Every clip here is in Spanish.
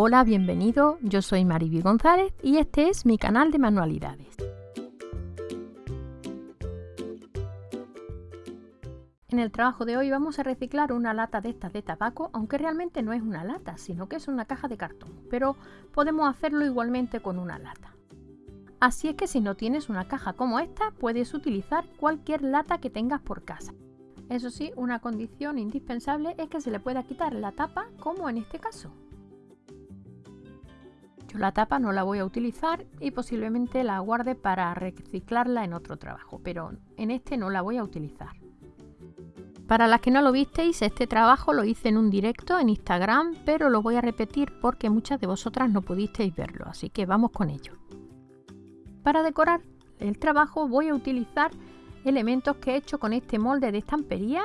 Hola, bienvenido, yo soy Mariby González y este es mi canal de manualidades. En el trabajo de hoy vamos a reciclar una lata de estas de tabaco, aunque realmente no es una lata, sino que es una caja de cartón, pero podemos hacerlo igualmente con una lata. Así es que si no tienes una caja como esta, puedes utilizar cualquier lata que tengas por casa. Eso sí, una condición indispensable es que se le pueda quitar la tapa, como en este caso. Yo la tapa no la voy a utilizar y posiblemente la guarde para reciclarla en otro trabajo, pero en este no la voy a utilizar. Para las que no lo visteis, este trabajo lo hice en un directo en Instagram, pero lo voy a repetir porque muchas de vosotras no pudisteis verlo, así que vamos con ello. Para decorar el trabajo voy a utilizar elementos que he hecho con este molde de estampería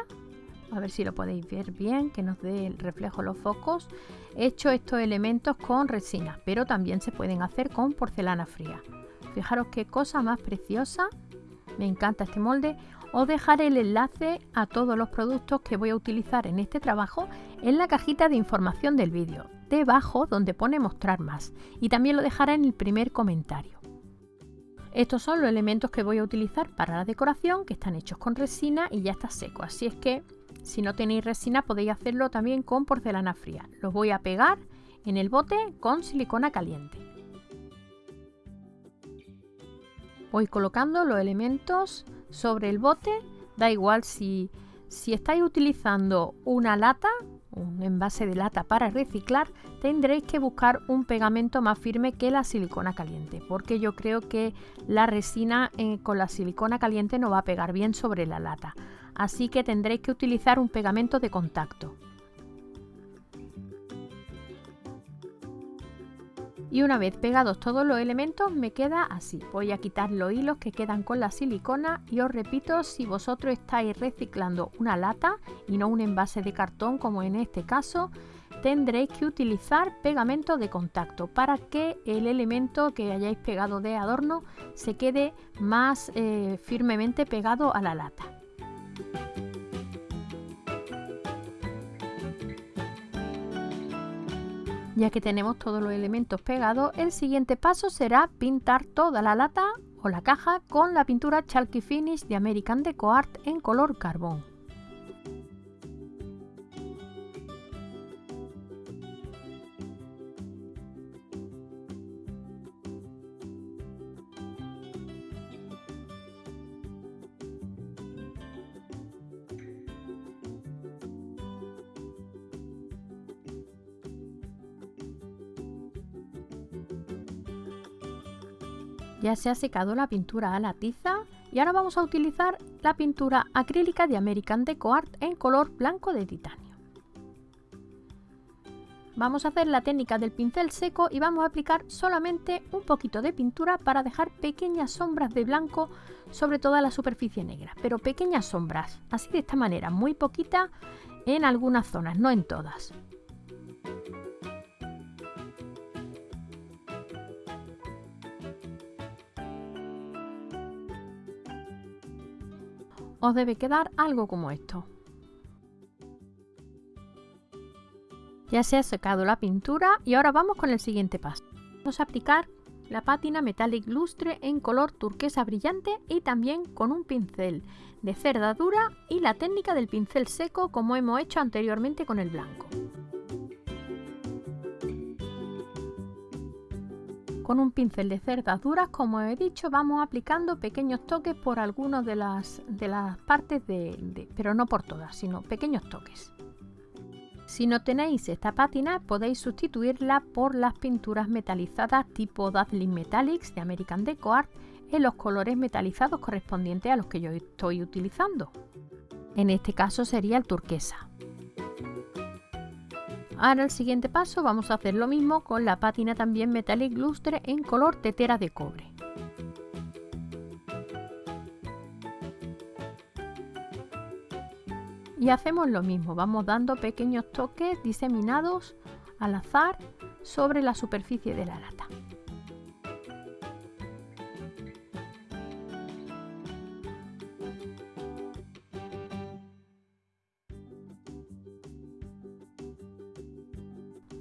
a ver si lo podéis ver bien, que nos dé el reflejo los focos. He hecho estos elementos con resina, pero también se pueden hacer con porcelana fría. Fijaros qué cosa más preciosa, me encanta este molde. Os dejaré el enlace a todos los productos que voy a utilizar en este trabajo en la cajita de información del vídeo, debajo donde pone mostrar más, y también lo dejaré en el primer comentario. Estos son los elementos que voy a utilizar para la decoración, que están hechos con resina y ya está seco, así es que si no tenéis resina podéis hacerlo también con porcelana fría. Los voy a pegar en el bote con silicona caliente. Voy colocando los elementos sobre el bote. Da igual si, si estáis utilizando una lata, un envase de lata para reciclar, tendréis que buscar un pegamento más firme que la silicona caliente, porque yo creo que la resina eh, con la silicona caliente no va a pegar bien sobre la lata así que tendréis que utilizar un pegamento de contacto. Y una vez pegados todos los elementos me queda así. Voy a quitar los hilos que quedan con la silicona y os repito, si vosotros estáis reciclando una lata y no un envase de cartón como en este caso, tendréis que utilizar pegamento de contacto para que el elemento que hayáis pegado de adorno se quede más eh, firmemente pegado a la lata. Ya que tenemos todos los elementos pegados, el siguiente paso será pintar toda la lata o la caja con la pintura Chalky Finish de American Deco Art en color carbón. Ya se ha secado la pintura a la tiza y ahora vamos a utilizar la pintura acrílica de American Deco Art en color blanco de titanio. Vamos a hacer la técnica del pincel seco y vamos a aplicar solamente un poquito de pintura para dejar pequeñas sombras de blanco sobre toda la superficie negra, pero pequeñas sombras, así de esta manera, muy poquita en algunas zonas, no en todas. Os debe quedar algo como esto. Ya se ha secado la pintura y ahora vamos con el siguiente paso. Vamos a aplicar la pátina Metallic Lustre en color turquesa brillante y también con un pincel de cerda dura y la técnica del pincel seco como hemos hecho anteriormente con el blanco. Con un pincel de cerdas duras, como he dicho, vamos aplicando pequeños toques por algunas de las, de las partes, de, pero no por todas, sino pequeños toques. Si no tenéis esta pátina, podéis sustituirla por las pinturas metalizadas tipo Dazzling Metallics de American Deco Art en los colores metalizados correspondientes a los que yo estoy utilizando. En este caso sería el turquesa. Ahora el siguiente paso vamos a hacer lo mismo con la pátina también Metallic Lustre en color tetera de cobre. Y hacemos lo mismo, vamos dando pequeños toques diseminados al azar sobre la superficie de la lata.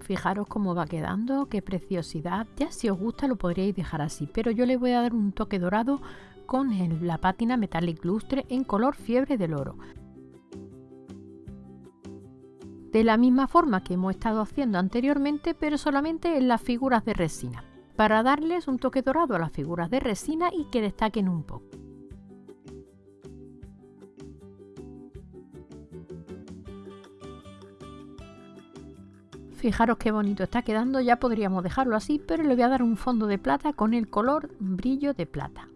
Fijaros cómo va quedando, qué preciosidad. Ya si os gusta lo podríais dejar así, pero yo le voy a dar un toque dorado con la pátina Metallic Lustre en color fiebre del oro. De la misma forma que hemos estado haciendo anteriormente, pero solamente en las figuras de resina, para darles un toque dorado a las figuras de resina y que destaquen un poco. Fijaros qué bonito está quedando, ya podríamos dejarlo así, pero le voy a dar un fondo de plata con el color brillo de plata.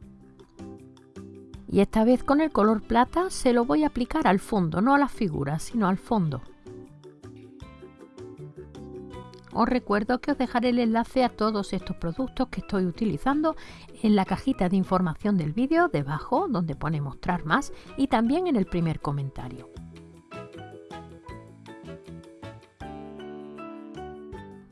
Y esta vez con el color plata se lo voy a aplicar al fondo, no a las figuras, sino al fondo. Os recuerdo que os dejaré el enlace a todos estos productos que estoy utilizando en la cajita de información del vídeo debajo donde pone mostrar más y también en el primer comentario.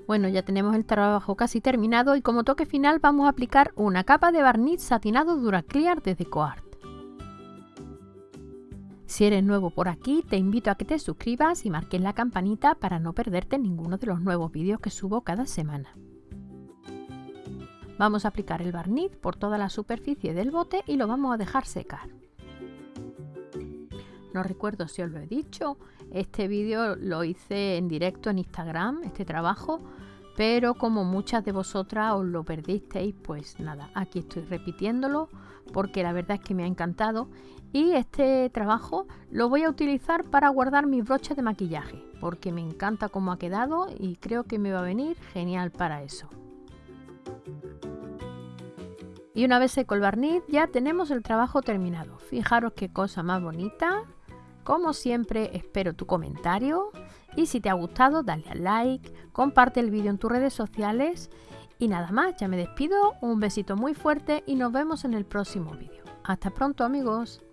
Bueno, ya tenemos el trabajo casi terminado y como toque final vamos a aplicar una capa de barniz satinado Duraclear de DecoArt. Si eres nuevo por aquí, te invito a que te suscribas y marques la campanita para no perderte ninguno de los nuevos vídeos que subo cada semana. Vamos a aplicar el barniz por toda la superficie del bote y lo vamos a dejar secar. No recuerdo si os lo he dicho, este vídeo lo hice en directo en Instagram, este trabajo, pero como muchas de vosotras os lo perdisteis, pues nada, aquí estoy repitiéndolo porque la verdad es que me ha encantado y este trabajo lo voy a utilizar para guardar mis broches de maquillaje porque me encanta cómo ha quedado y creo que me va a venir genial para eso. Y una vez seco el barniz ya tenemos el trabajo terminado. Fijaros qué cosa más bonita. Como siempre, espero tu comentario y si te ha gustado, dale al like, comparte el vídeo en tus redes sociales y nada más, ya me despido, un besito muy fuerte y nos vemos en el próximo vídeo. Hasta pronto amigos.